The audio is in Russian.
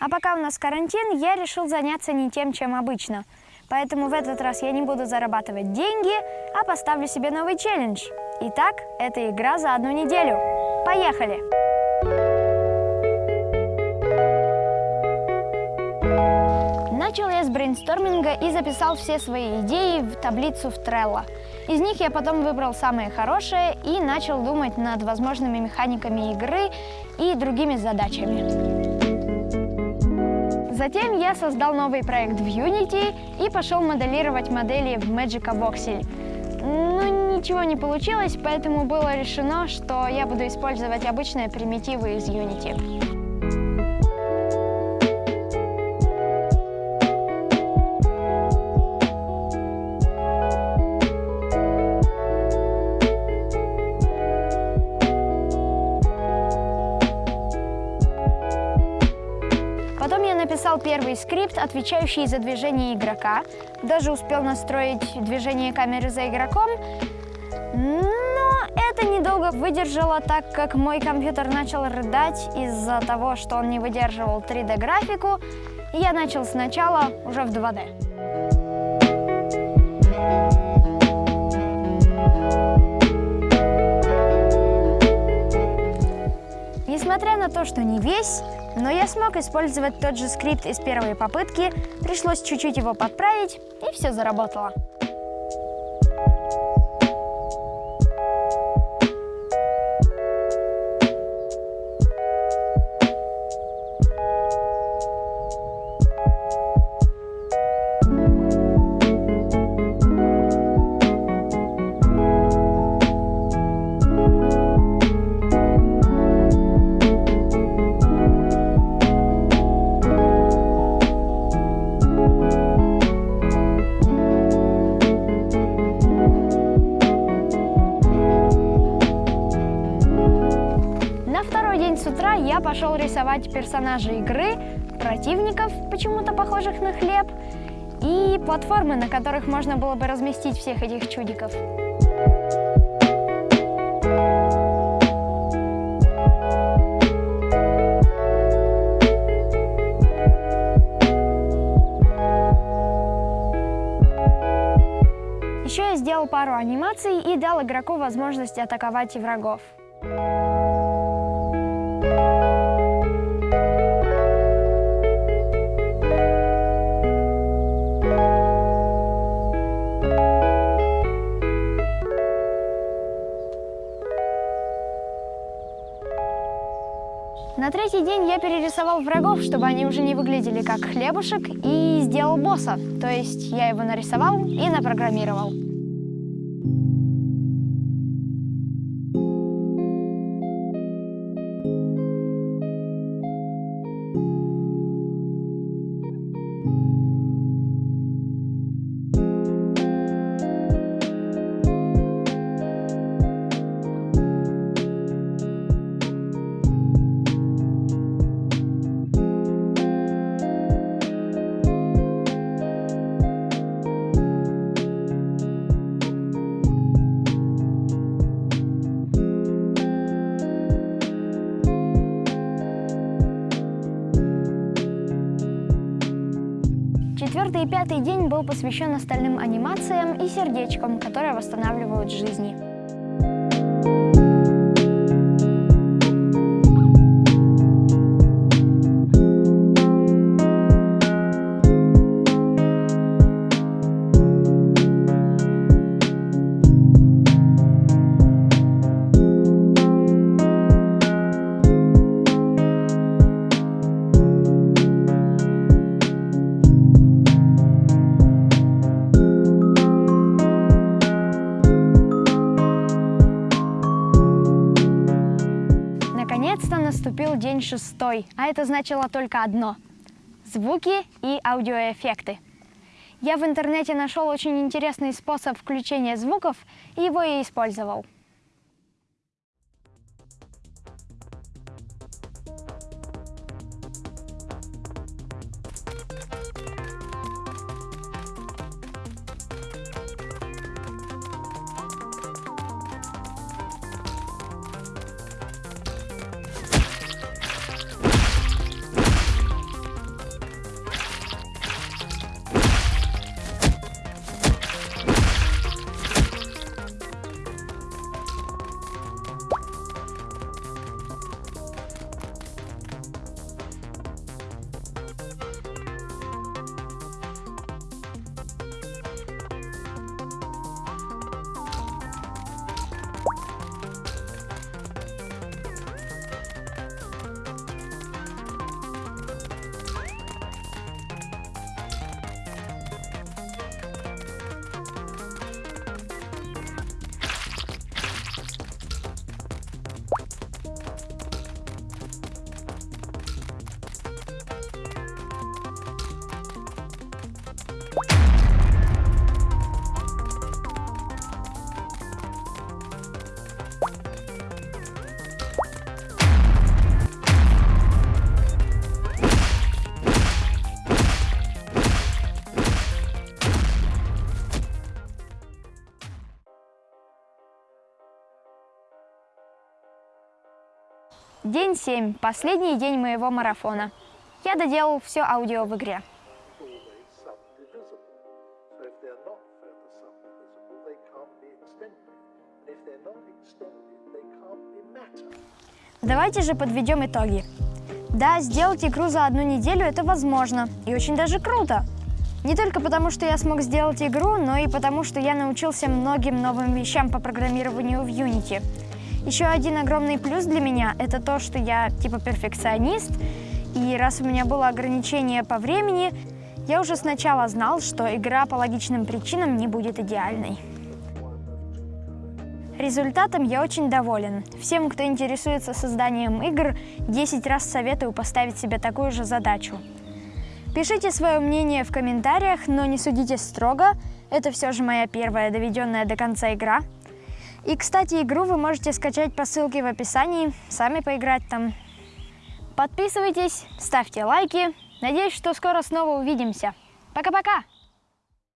А пока у нас карантин, я решил заняться не тем, чем обычно. Поэтому в этот раз я не буду зарабатывать деньги, а поставлю себе новый челлендж. Итак, это игра за одну неделю. Поехали! Начал я с брейнсторминга и записал все свои идеи в таблицу в Trello. Из них я потом выбрал самые хорошие и начал думать над возможными механиками игры и другими задачами. Затем я создал новый проект в Unity и пошел моделировать модели в Magica Voxel. Но ничего не получилось, поэтому было решено, что я буду использовать обычные примитивы из Unity. Написал первый скрипт, отвечающий за движение игрока. Даже успел настроить движение камеры за игроком. Но это недолго выдержало, так как мой компьютер начал рыдать из-за того, что он не выдерживал 3D-графику. И я начал сначала уже в 2D. Несмотря на то, что не весь, но я смог использовать тот же скрипт из первой попытки, пришлось чуть-чуть его подправить, и все заработало. Пошел рисовать персонажей игры, противников, почему-то похожих на хлеб, и платформы, на которых можно было бы разместить всех этих чудиков. Еще я сделал пару анимаций и дал игроку возможность атаковать врагов. На третий день я перерисовал врагов, чтобы они уже не выглядели как хлебушек, и сделал босса. То есть я его нарисовал и напрограммировал. Четвертый пятый день был посвящен остальным анимациям и сердечкам, которые восстанавливают жизни. Наступил день шестой, а это значило только одно – звуки и аудиоэффекты. Я в интернете нашел очень интересный способ включения звуков, и его я использовал. День 7, последний день моего марафона. Я доделал все аудио в игре. Давайте же подведем итоги. Да, сделать игру за одну неделю это возможно. И очень даже круто. Не только потому, что я смог сделать игру, но и потому, что я научился многим новым вещам по программированию в Unity. Еще один огромный плюс для меня – это то, что я типа перфекционист, и раз у меня было ограничение по времени, я уже сначала знал, что игра по логичным причинам не будет идеальной. Результатом я очень доволен. Всем, кто интересуется созданием игр, 10 раз советую поставить себе такую же задачу. Пишите свое мнение в комментариях, но не судите строго. Это все же моя первая доведенная до конца игра. И, кстати, игру вы можете скачать по ссылке в описании, сами поиграть там. Подписывайтесь, ставьте лайки. Надеюсь, что скоро снова увидимся. Пока-пока!